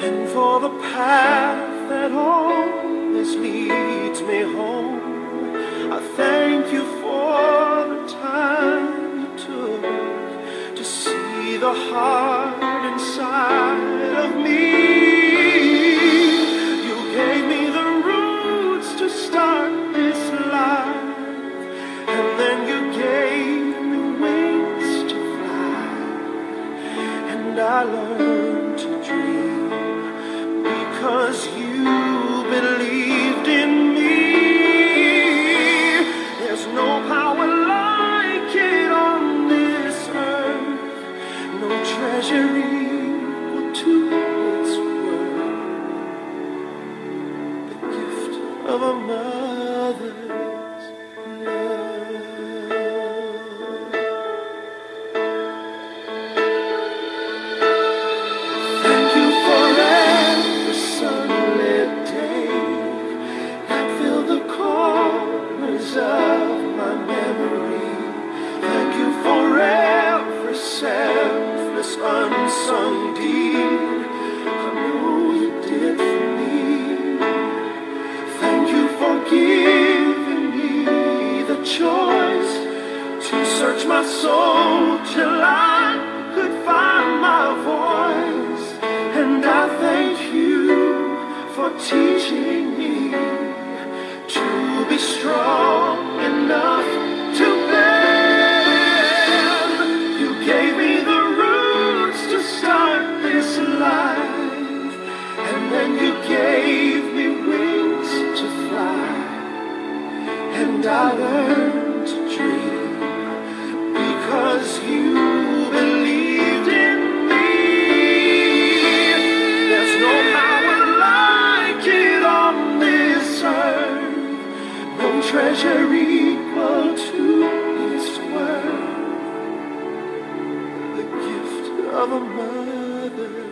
and for the path that always leads me home. I thank you for the time you took to see the heart inside of me. You gave me the roots to start this life, and then you gave me wings to fly, and I learned to dream. My soul till I could find my voice. And I thank you for teaching me to be strong enough of a mother's love.